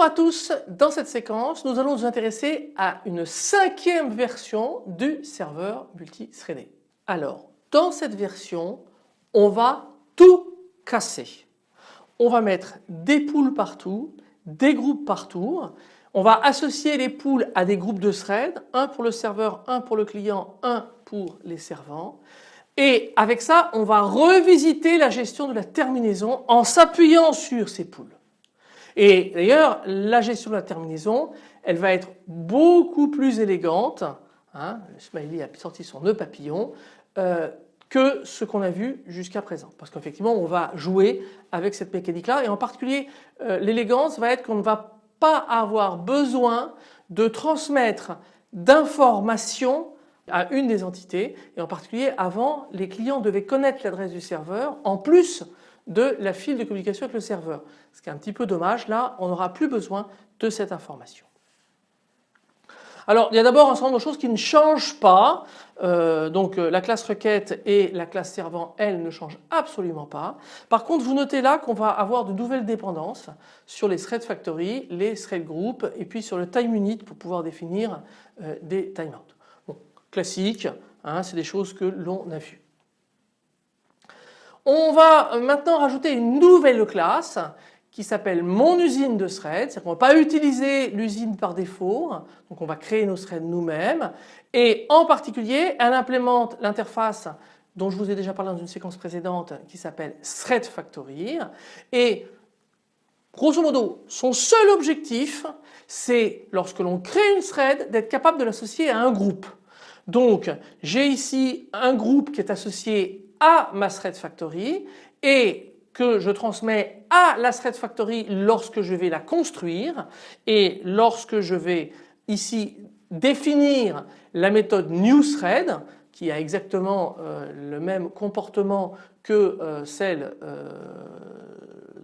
Bonjour à tous, dans cette séquence nous allons nous intéresser à une cinquième version du serveur multithreadé. Alors dans cette version on va tout casser. On va mettre des poules partout, des groupes partout. On va associer les poules à des groupes de threads, un pour le serveur, un pour le client, un pour les servants. Et avec ça on va revisiter la gestion de la terminaison en s'appuyant sur ces poules. Et d'ailleurs la gestion de la terminaison elle va être beaucoup plus élégante, hein, le smiley a sorti son nœud papillon, euh, que ce qu'on a vu jusqu'à présent. Parce qu'effectivement on va jouer avec cette mécanique là et en particulier euh, l'élégance va être qu'on ne va pas avoir besoin de transmettre d'informations à une des entités et en particulier avant les clients devaient connaître l'adresse du serveur en plus de la file de communication avec le serveur. Ce qui est un petit peu dommage, là on n'aura plus besoin de cette information. Alors il y a d'abord un certain nombre de choses qui ne changent pas. Euh, donc euh, la classe requête et la classe servant elles ne changent absolument pas. Par contre vous notez là qu'on va avoir de nouvelles dépendances sur les thread factory, les thread group et puis sur le time unit pour pouvoir définir euh, des timeouts. Bon, classique, hein, c'est des choses que l'on a vues. On va maintenant rajouter une nouvelle classe qui s'appelle mon usine de threads, c'est-à-dire qu'on ne va pas utiliser l'usine par défaut, donc on va créer nos threads nous-mêmes. Et en particulier elle implémente l'interface dont je vous ai déjà parlé dans une séquence précédente qui s'appelle Thread Factory. Et grosso modo son seul objectif c'est lorsque l'on crée une thread d'être capable de l'associer à un groupe. Donc j'ai ici un groupe qui est associé à ma thread factory et que je transmets à la thread factory lorsque je vais la construire et lorsque je vais ici définir la méthode newThread qui a exactement euh, le même comportement que euh, celle euh,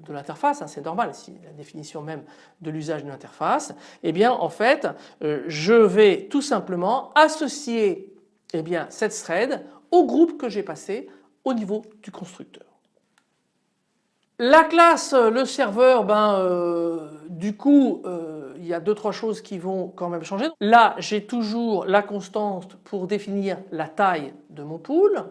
de l'interface, hein, c'est normal, si la définition même de l'usage d'une interface, eh bien en fait je vais tout simplement associer eh bien, cette thread au groupe que j'ai passé au niveau du constructeur. La classe, le serveur, ben, euh, du coup euh, il y a deux trois choses qui vont quand même changer. Là j'ai toujours la constante pour définir la taille de mon pool.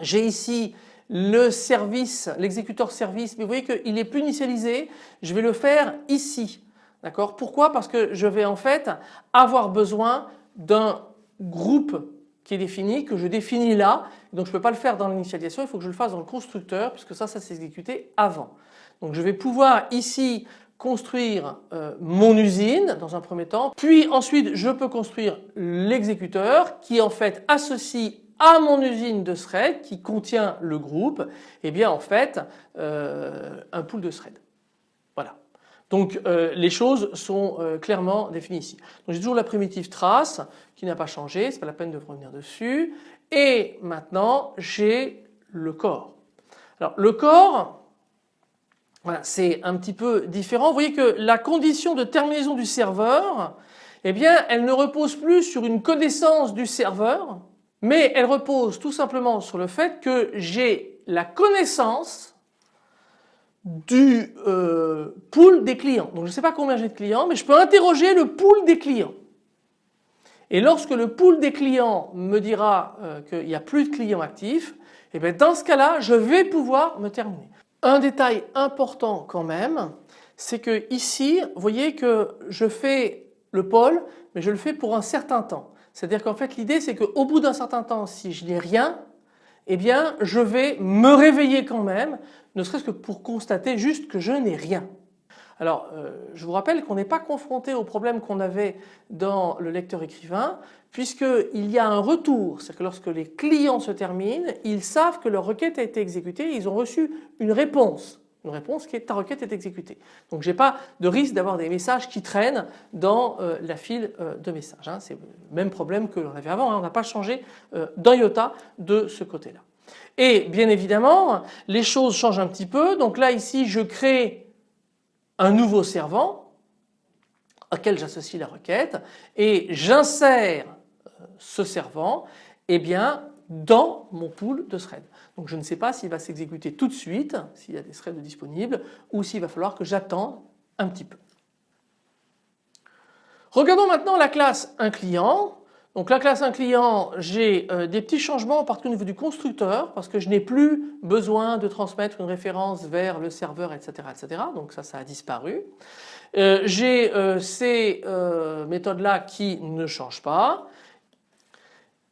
J'ai ici le service, l'exécuteur service, mais vous voyez qu'il est plus initialisé, je vais le faire ici. D'accord? Pourquoi? Parce que je vais en fait avoir besoin d'un groupe qui est défini, que je définis là. Donc je ne peux pas le faire dans l'initialisation, il faut que je le fasse dans le constructeur puisque ça, ça s'est exécuté avant. Donc je vais pouvoir ici construire euh, mon usine dans un premier temps, puis ensuite je peux construire l'exécuteur qui en fait associe à mon usine de thread qui contient le groupe, et eh bien en fait euh, un pool de thread. Donc euh, les choses sont euh, clairement définies ici. J'ai toujours la primitive trace qui n'a pas changé, c'est pas la peine de revenir dessus. Et maintenant j'ai le corps. Alors le corps, c'est un petit peu différent. Vous voyez que la condition de terminaison du serveur, eh bien elle ne repose plus sur une connaissance du serveur, mais elle repose tout simplement sur le fait que j'ai la connaissance du euh, pool des clients. Donc je ne sais pas combien j'ai de clients mais je peux interroger le pool des clients. Et lorsque le pool des clients me dira euh, qu'il n'y a plus de clients actifs, et eh bien dans ce cas-là je vais pouvoir me terminer. Un détail important quand même c'est que ici vous voyez que je fais le pôle mais je le fais pour un certain temps. C'est-à-dire qu'en fait l'idée c'est qu'au bout d'un certain temps si je n'ai rien eh bien je vais me réveiller quand même, ne serait-ce que pour constater juste que je n'ai rien. Alors euh, je vous rappelle qu'on n'est pas confronté au problème qu'on avait dans le lecteur écrivain puisqu'il y a un retour, c'est-à-dire que lorsque les clients se terminent, ils savent que leur requête a été exécutée, ils ont reçu une réponse une réponse qui est ta requête est exécutée. Donc j'ai pas de risque d'avoir des messages qui traînent dans euh, la file euh, de messages. Hein. C'est le même problème que l'on avait avant, hein. on n'a pas changé euh, d'un iota de ce côté-là. Et bien évidemment les choses changent un petit peu. Donc là ici je crée un nouveau servant auquel j'associe la requête et j'insère ce servant eh bien, dans mon pool de threads. Donc je ne sais pas s'il va s'exécuter tout de suite, s'il y a des threads disponibles, ou s'il va falloir que j'attende un petit peu. Regardons maintenant la classe un client. Donc la classe un client, j'ai euh, des petits changements en particulier au niveau du constructeur parce que je n'ai plus besoin de transmettre une référence vers le serveur etc. etc. Donc ça, ça a disparu. Euh, j'ai euh, ces méthodes là qui ne changent pas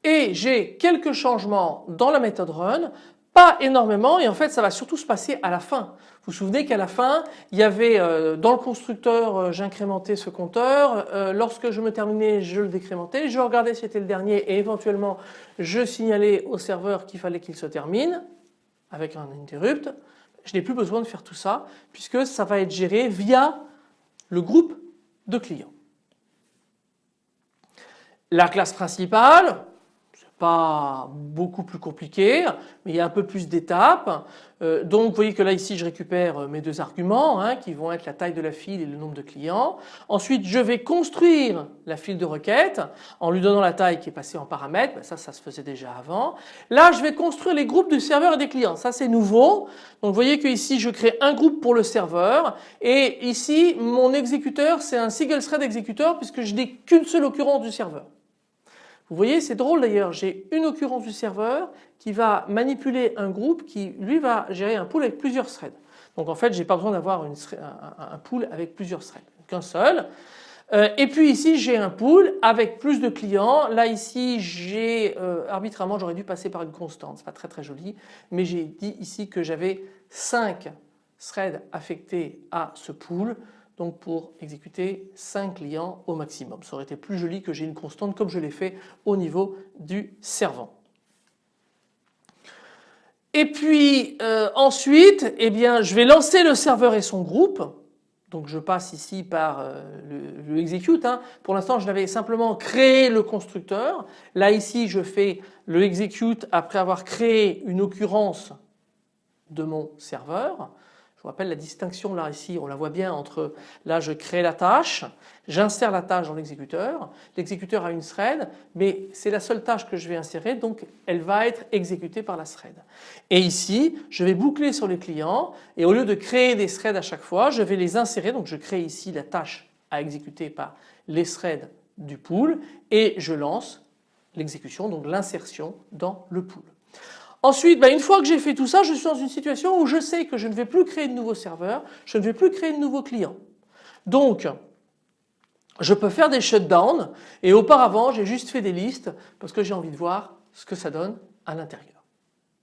et j'ai quelques changements dans la méthode run pas énormément et en fait ça va surtout se passer à la fin. Vous vous souvenez qu'à la fin il y avait euh, dans le constructeur euh, j'incrémentais ce compteur, euh, lorsque je me terminais je le décrémentais, je regardais si c'était le dernier et éventuellement je signalais au serveur qu'il fallait qu'il se termine avec un interrupt. Je n'ai plus besoin de faire tout ça puisque ça va être géré via le groupe de clients. La classe principale, pas beaucoup plus compliqué, mais il y a un peu plus d'étapes. Euh, donc vous voyez que là ici je récupère euh, mes deux arguments hein, qui vont être la taille de la file et le nombre de clients. Ensuite je vais construire la file de requête en lui donnant la taille qui est passée en paramètres, ben, ça ça se faisait déjà avant. Là je vais construire les groupes du serveur et des clients, ça c'est nouveau. Donc vous voyez que ici je crée un groupe pour le serveur et ici mon exécuteur c'est un single thread exécuteur puisque je n'ai qu'une seule occurrence du serveur. Vous voyez, c'est drôle d'ailleurs, j'ai une occurrence du serveur qui va manipuler un groupe qui lui va gérer un pool avec plusieurs threads. Donc en fait, j'ai pas besoin d'avoir un, pool avec plusieurs threads, qu'un seul. Euh, et puis ici, j'ai un pool avec plus de clients. Là ici, j'ai euh, arbitrairement, j'aurais dû passer par une constante, c'est pas très très joli, mais j'ai dit ici que j'avais 5 threads affectés à ce pool donc pour exécuter 5 clients au maximum. Ça aurait été plus joli que j'ai une constante comme je l'ai fait au niveau du servant. Et puis euh, ensuite, eh bien, je vais lancer le serveur et son groupe. Donc je passe ici par euh, le, execute. Hein. Pour l'instant je l'avais simplement créé le constructeur. Là ici je fais le execute après avoir créé une occurrence de mon serveur vous rappelle la distinction là ici, on la voit bien entre là je crée la tâche, j'insère la tâche dans l'exécuteur, l'exécuteur a une thread mais c'est la seule tâche que je vais insérer donc elle va être exécutée par la thread. Et ici je vais boucler sur les clients et au lieu de créer des threads à chaque fois je vais les insérer donc je crée ici la tâche à exécuter par les threads du pool et je lance l'exécution donc l'insertion dans le pool. Ensuite, bah, une fois que j'ai fait tout ça, je suis dans une situation où je sais que je ne vais plus créer de nouveaux serveurs, je ne vais plus créer de nouveaux clients. Donc, je peux faire des shutdowns et auparavant j'ai juste fait des listes parce que j'ai envie de voir ce que ça donne à l'intérieur.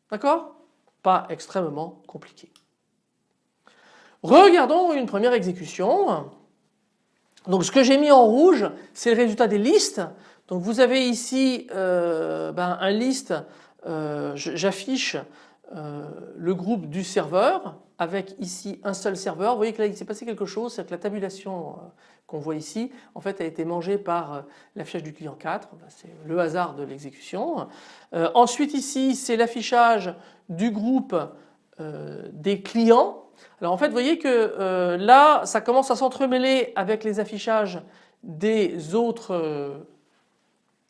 D'accord? Pas extrêmement compliqué. Regardons une première exécution. Donc ce que j'ai mis en rouge c'est le résultat des listes. Donc vous avez ici euh, ben, un liste euh, j'affiche euh, le groupe du serveur avec ici un seul serveur. Vous voyez que là il s'est passé quelque chose, c'est que la tabulation euh, qu'on voit ici en fait a été mangée par l'affichage du client 4, c'est le hasard de l'exécution. ensuite ici c'est l'affichage du groupe des clients. Alors en fait vous voyez que là ça commence à s'entremêler avec les affichages des autres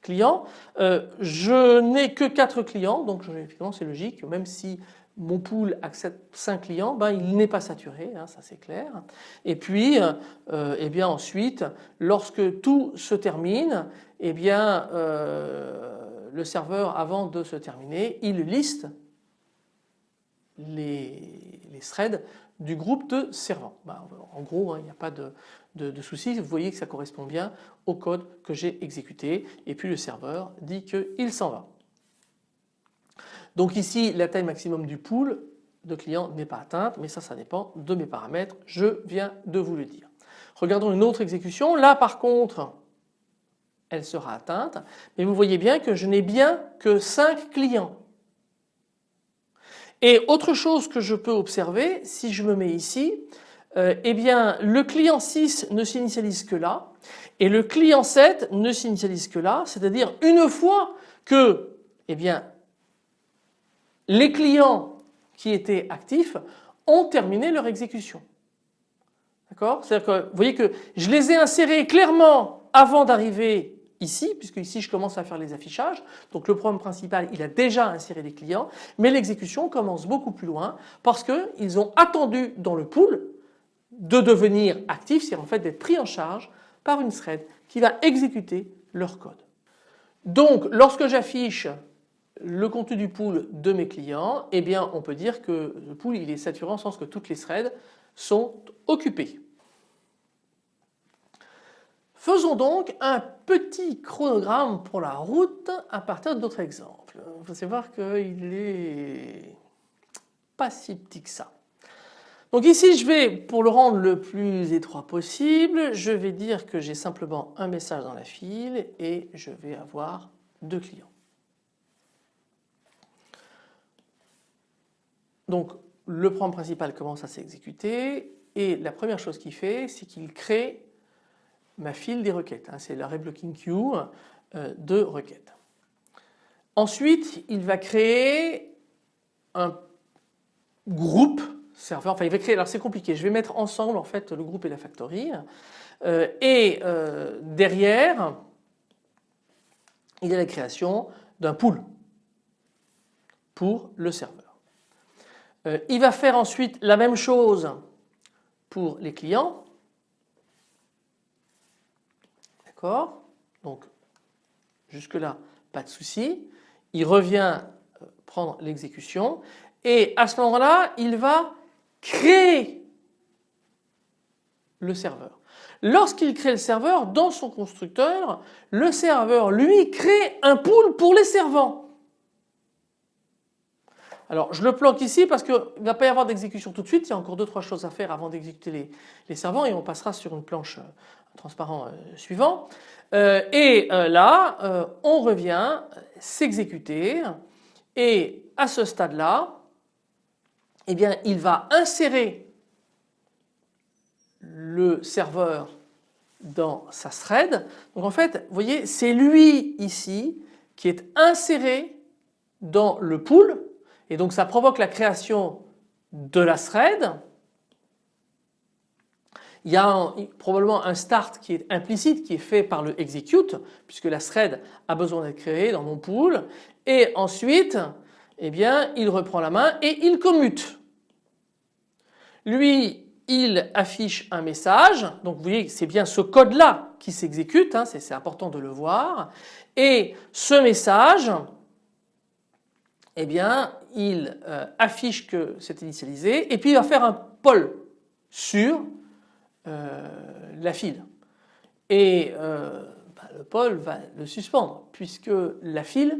clients. Euh, je n'ai que 4 clients donc effectivement c'est logique même si mon pool accepte 5 clients, ben, il n'est pas saturé, hein, ça c'est clair. Et puis, euh, eh bien ensuite, lorsque tout se termine, eh bien, euh, le serveur, avant de se terminer, il liste les, threads du groupe de servants. Ben, en gros, hein, il n'y a pas de, de, soucis, vous voyez que ça correspond bien au code que j'ai exécuté et puis le serveur dit qu'il s'en va. Donc ici la taille maximum du pool de clients n'est pas atteinte mais ça ça dépend de mes paramètres, je viens de vous le dire. Regardons une autre exécution, là par contre elle sera atteinte mais vous voyez bien que je n'ai bien que 5 clients. Et autre chose que je peux observer si je me mets ici euh, eh bien le client 6 ne s'initialise que là et le client 7 ne s'initialise que là, c'est-à-dire une fois que eh bien, les clients qui étaient actifs ont terminé leur exécution. D'accord? C'est-à-dire que vous voyez que je les ai insérés clairement avant d'arriver ici, puisque ici je commence à faire les affichages. Donc le programme principal il a déjà inséré des clients, mais l'exécution commence beaucoup plus loin parce qu'ils ont attendu dans le pool de devenir actif, c'est en fait d'être pris en charge par une thread qui va exécuter leur code. Donc lorsque j'affiche le contenu du pool de mes clients, eh bien on peut dire que le pool il est saturé en sens que toutes les threads sont occupées. Faisons donc un petit chronogramme pour la route à partir d'autres exemples. Il faut savoir qu'il est pas si petit que ça. Donc ici je vais, pour le rendre le plus étroit possible, je vais dire que j'ai simplement un message dans la file et je vais avoir deux clients. Donc le programme principal commence à s'exécuter et la première chose qu'il fait c'est qu'il crée ma file des requêtes. Hein. c'est la reblocking queue euh, de requêtes. Ensuite il va créer un groupe serveur, enfin il va créer, alors c'est compliqué, je vais mettre ensemble en fait le groupe et la factory euh, et euh, derrière il y a la création d'un pool pour le serveur. Euh, il va faire ensuite la même chose pour les clients. D'accord? Donc jusque là pas de souci. Il revient prendre l'exécution et à ce moment-là il va créer le serveur. Lorsqu'il crée le serveur, dans son constructeur, le serveur lui crée un pool pour les servants. Alors je le planque ici parce qu'il ne va pas y avoir d'exécution tout de suite, il y a encore deux trois choses à faire avant d'exécuter les, servants et on passera sur une planche euh, transparent euh, suivant. Euh, et là on revient s'exécuter et à ce stade là eh bien il va insérer le serveur dans sa thread. Donc en fait vous voyez c'est lui ici qui est inséré dans le pool et donc ça provoque la création de la thread. Il y a probablement un start qui est implicite qui est fait par le execute puisque la thread a besoin d'être créée dans mon pool et ensuite eh bien il reprend la main et il commute. Lui il affiche un message. Donc vous voyez c'est bien ce code là qui s'exécute hein, c'est important de le voir. Et ce message eh bien il euh, affiche que c'est initialisé et puis il va faire un poll sur euh, la file. Et euh, bah, le poll va le suspendre puisque la file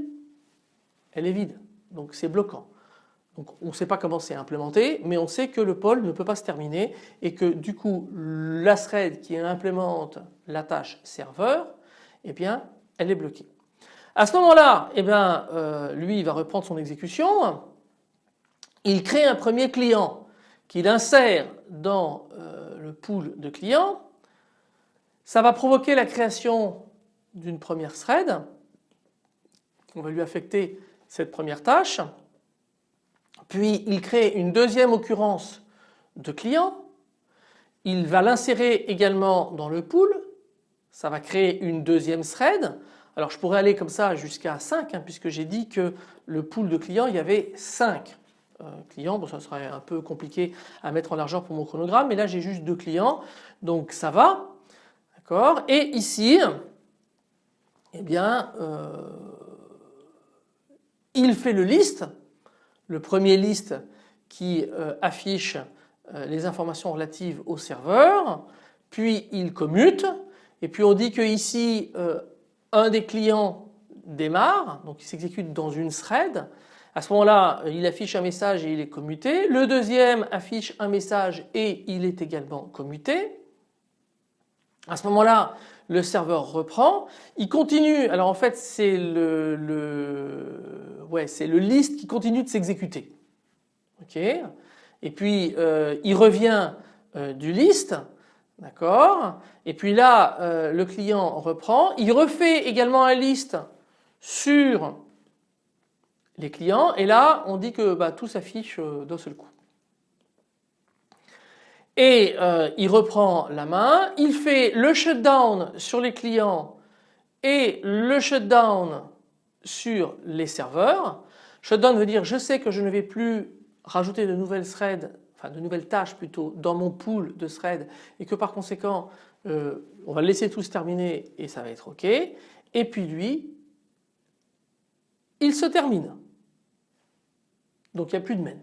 elle est vide donc c'est bloquant. Donc on ne sait pas comment c'est implémenté mais on sait que le poll ne peut pas se terminer et que du coup la thread qui implémente la tâche serveur eh bien elle est bloquée. À ce moment-là eh bien euh, lui va reprendre son exécution il crée un premier client qu'il insère dans euh, le pool de clients ça va provoquer la création d'une première thread on va lui affecter cette première tâche. Puis il crée une deuxième occurrence de client, il va l'insérer également dans le pool, ça va créer une deuxième thread. Alors je pourrais aller comme ça jusqu'à 5 hein, puisque j'ai dit que le pool de clients il y avait 5 euh, clients, bon ça serait un peu compliqué à mettre en largeur pour mon chronogramme mais là j'ai juste deux clients. Donc ça va. D'accord. Et ici eh bien euh, il fait le list le premier liste qui euh, affiche euh, les informations relatives au serveur, puis il commute, et puis on dit que ici euh, un des clients démarre, donc il s'exécute dans une thread. À ce moment-là, il affiche un message et il est commuté. Le deuxième affiche un message et il est également commuté. À ce moment-là, le serveur reprend, il continue, alors en fait c'est le, c'est le list qui continue de s'exécuter. Et puis euh, il revient euh, du list, d'accord. Et puis là euh, le client reprend, il refait également un list sur les clients. Et là on dit que bah, tout s'affiche d'un seul coup et euh, il reprend la main, il fait le shutdown sur les clients et le shutdown sur les serveurs. Shutdown veut dire je sais que je ne vais plus rajouter de nouvelles threads, enfin de nouvelles tâches plutôt dans mon pool de threads et que par conséquent euh, on va laisser tout se terminer et ça va être OK. Et puis lui, il se termine. Donc il n'y a plus de main.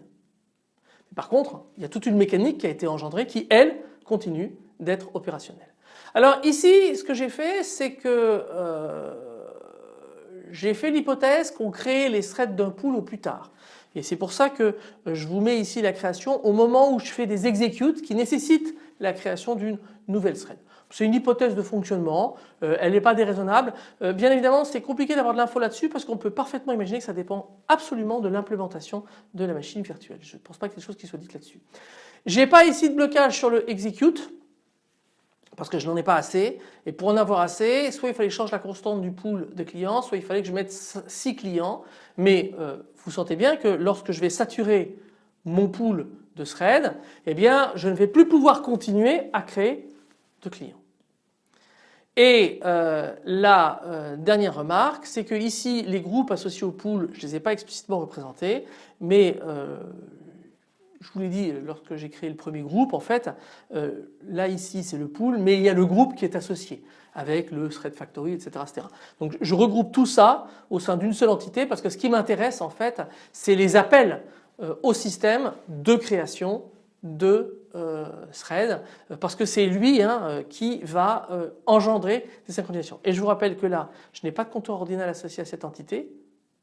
Par contre, il y a toute une mécanique qui a été engendrée qui, elle, continue d'être opérationnelle. Alors ici, ce que j'ai fait, c'est que euh, j'ai fait l'hypothèse qu'on crée les threads d'un pool au plus tard. Et c'est pour ça que je vous mets ici la création au moment où je fais des executes qui nécessitent la création d'une nouvelle thread. C'est une hypothèse de fonctionnement, euh, elle n'est pas déraisonnable. Euh, bien évidemment c'est compliqué d'avoir de l'info là-dessus parce qu'on peut parfaitement imaginer que ça dépend absolument de l'implémentation de la machine virtuelle. Je ne pense pas qu'il y ait des choses qui soient dites là-dessus. J'ai pas ici de blocage sur le execute parce que je n'en ai pas assez et pour en avoir assez soit il fallait que je change la constante du pool de clients soit il fallait que je mette 6 clients mais euh, vous sentez bien que lorsque je vais saturer mon pool de thread eh bien je ne vais plus pouvoir continuer à créer de clients. Et euh, la euh, dernière remarque, c'est que ici les groupes associés au pool, je ne les ai pas explicitement représentés, mais euh, je vous l'ai dit lorsque j'ai créé le premier groupe, en fait, là ici c'est le pool, mais il y a le groupe qui est associé avec le thread factory, etc., etc. Donc je regroupe tout ça au sein d'une seule entité parce que ce qui m'intéresse en fait, c'est les appels au système de création de euh, thread parce que c'est lui hein, euh, qui va euh, engendrer des synchronisations. Et je vous rappelle que là je n'ai pas de compteur ordinal associé à cette entité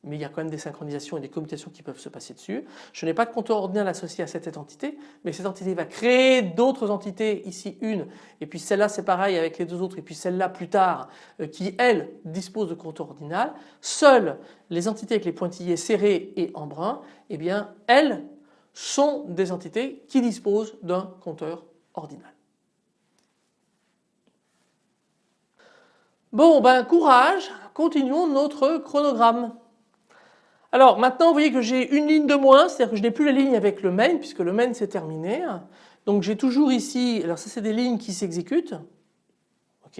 mais il y a quand même des synchronisations et des commutations qui peuvent se passer dessus. Je n'ai pas de compteur ordinal associé à cette entité mais cette entité va créer d'autres entités ici une et puis celle-là c'est pareil avec les deux autres et puis celle-là plus tard qui elle dispose de compteur ordinal. Seules les entités avec les pointillés serrés et en brun eh bien elles sont des entités qui disposent d'un compteur ordinal. Bon ben courage, continuons notre chronogramme. Alors maintenant vous voyez que j'ai une ligne de moins, c'est-à-dire que je n'ai plus la ligne avec le main puisque le main s'est terminé. Donc j'ai toujours ici, alors ça c'est des lignes qui s'exécutent. ok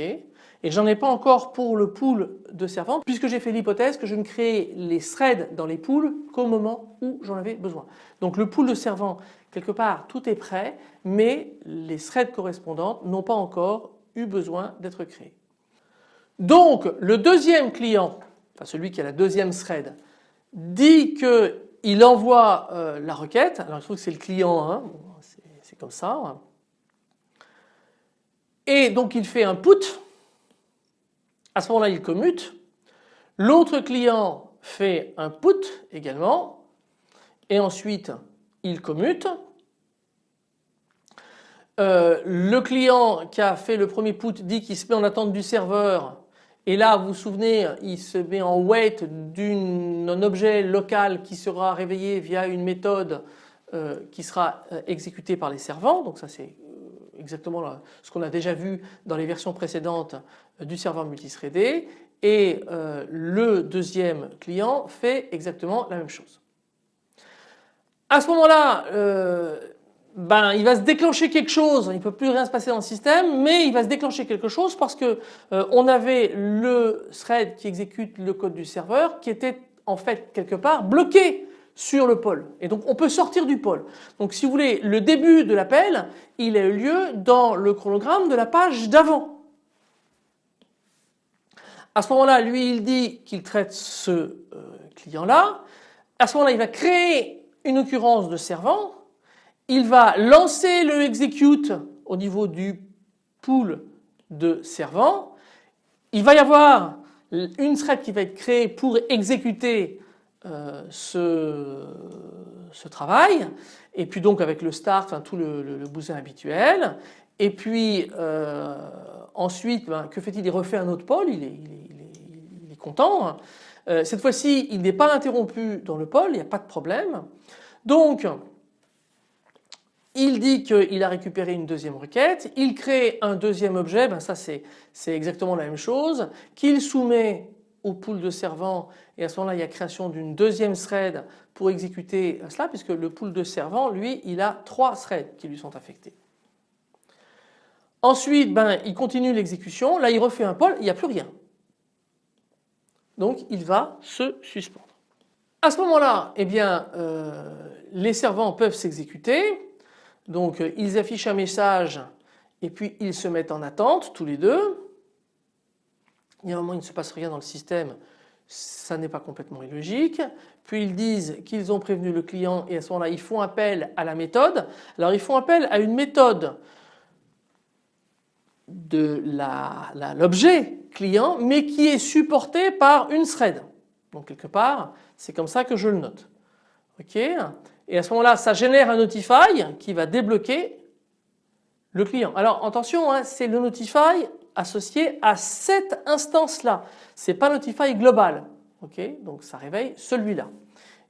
et j'en ai pas encore pour le pool de servants puisque j'ai fait l'hypothèse que je ne créais les threads dans les pools qu'au moment où j'en avais besoin. Donc le pool de servants quelque part tout est prêt mais les threads correspondantes n'ont pas encore eu besoin d'être créés. Donc le deuxième client, enfin celui qui a la deuxième thread, dit qu'il envoie euh, la requête, alors il trouve que c'est le client, hein. c'est comme ça, hein. et donc il fait un put à ce moment-là il commute. L'autre client fait un put également et ensuite il commute. Euh, le client qui a fait le premier put dit qu'il se met en attente du serveur et là vous vous souvenez il se met en wait d'un objet local qui sera réveillé via une méthode euh, qui sera euh, exécutée par les servants donc ça c'est exactement ce qu'on a déjà vu dans les versions précédentes euh, du serveur multithreadé et euh, le deuxième client fait exactement la même chose. À ce moment-là, euh, ben, il va se déclencher quelque chose, il ne peut plus rien se passer dans le système, mais il va se déclencher quelque chose parce que on avait le thread qui exécute le code du serveur qui était en fait quelque part bloqué sur le pôle. Et donc on peut sortir du pôle. Donc si vous voulez, le début de l'appel, il a eu lieu dans le chronogramme de la page d'avant. À ce moment-là, lui, il dit qu'il traite ce euh, client-là. À ce moment-là, il va créer une occurrence de servant. Il va lancer le execute au niveau du pool de servants. Il va y avoir une thread qui va être créée pour exécuter euh, ce, travail et puis donc avec le start, tout le, bousin habituel et puis euh, ensuite ben, que fait-il? Il refait un autre pôle, il est content. Euh, cette fois-ci il n'est pas interrompu dans le pôle, il n'y a pas de problème. Donc il dit qu'il a récupéré une deuxième requête, il crée un deuxième objet, ben ça c'est exactement la même chose, qu'il soumet au pool de servants et à ce moment-là il y a création d'une deuxième thread pour exécuter cela puisque le pool de servants lui il a trois threads qui lui sont affectés. Ensuite ben, il continue l'exécution, là il refait un pool, il n'y a plus rien. Donc il va se suspendre. À ce moment-là eh bien euh, les servants peuvent s'exécuter donc ils affichent un message et puis ils se mettent en attente tous les deux. Il y a un moment il ne se passe rien dans le système, ça n'est pas complètement illogique. Puis ils disent qu'ils ont prévenu le client et à ce moment-là ils font appel à la méthode. Alors ils font appel à une méthode de l'objet client mais qui est supportée par une thread. Donc quelque part c'est comme ça que je le note. Ok? Et à ce moment-là ça génère un notify qui va débloquer le client. Alors attention hein, c'est le notify associé à cette instance-là. C'est pas Notify global. Donc ça réveille celui-là.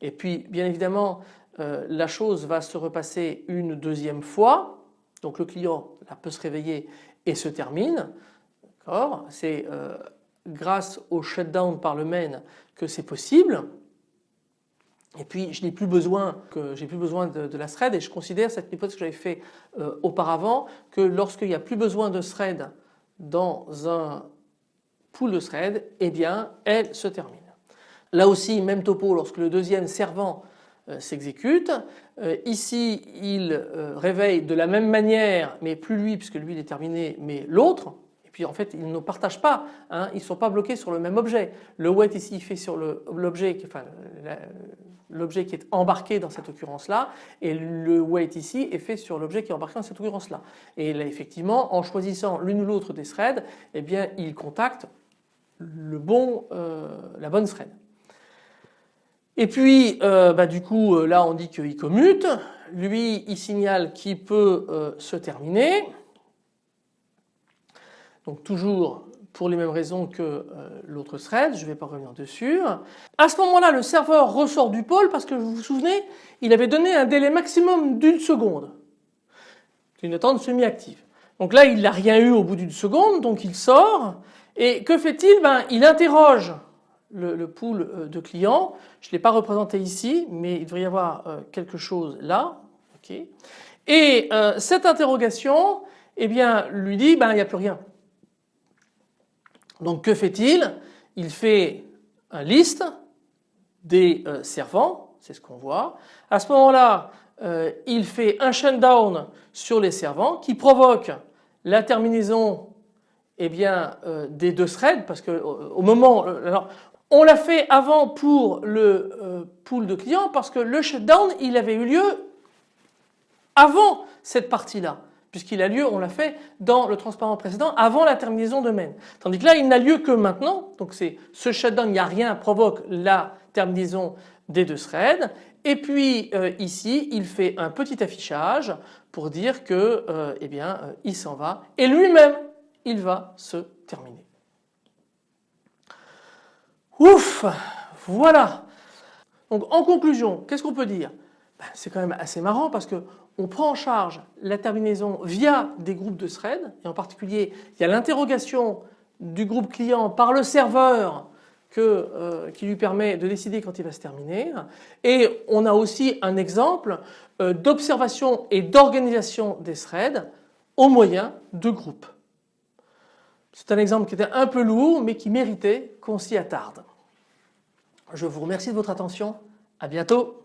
Et puis bien évidemment euh, la chose va se repasser une deuxième fois. Donc le client peut se réveiller et se termine. C'est euh, grâce au shutdown par le main que c'est possible. Et puis je n'ai plus besoin que j'ai plus besoin de, la thread et je considère cette hypothèse que j'avais fait euh, auparavant que lorsqu'il n'y a plus besoin de thread dans un pool de thread, eh bien elle se termine. Là aussi même topo lorsque le deuxième servant euh, s'exécute. Euh, ici il réveille de la même manière mais plus lui puisque lui il est terminé mais l'autre puis en fait ils ne partagent pas, hein, ils ne sont pas bloqués sur le même objet. Le wait ici il fait sur l'objet qui est embarqué dans cette occurrence-là et le wait ici est fait sur l'objet qui est embarqué dans cette occurrence-là. Et là effectivement en choisissant l'une ou l'autre des threads, eh bien euh, la bonne thread. Et puis euh, bah, du coup euh, là on dit qu'il commute, lui il signale qu'il peut se terminer. Donc toujours pour les mêmes raisons que euh, l'autre thread, je ne vais pas revenir dessus. À ce moment-là, le serveur ressort du pôle parce que vous vous souvenez, il avait donné un délai maximum d'une seconde. Une attente semi-active. Donc là, il n'a rien eu au bout d'une seconde, donc il sort. Et que fait-il? Ben, Il interroge le, pool euh, de clients. Je ne l'ai pas représenté ici, mais il devrait y avoir euh, quelque chose là. Et cette interrogation eh bien, lui dit ben, il n'y a plus rien. Donc que fait-il? Il fait un liste des euh, servants, c'est ce qu'on voit. À ce moment-là, euh, il fait un shutdown sur les servants qui provoque la terminaison eh bien, euh, des deux threads parce que au moment alors on l'a fait avant pour le pool de clients parce que le shutdown il avait eu lieu avant cette partie-là puisqu'il a lieu, on l'a fait dans le transparent précédent avant la terminaison de main. Tandis que là il n'a lieu que maintenant, donc c'est ce shutdown, il n'y a rien provoque la terminaison des deux threads et puis euh, ici il fait un petit affichage pour dire que euh, eh bien euh, il s'en va. Et lui-même il va se terminer. Ouf! Voilà. Donc en conclusion qu'est-ce qu'on peut dire? Ben, C'est quand même assez marrant parce que on prend en charge la terminaison via des groupes de threads et en particulier il y a l'interrogation du groupe client par le serveur euh, qui lui permet de décider quand il va se terminer et on a aussi un exemple euh, d'observation et d'organisation des threads au moyen de groupes. C'est un exemple qui était un peu lourd mais qui méritait qu'on s'y attarde. Je vous remercie de votre attention, à bientôt.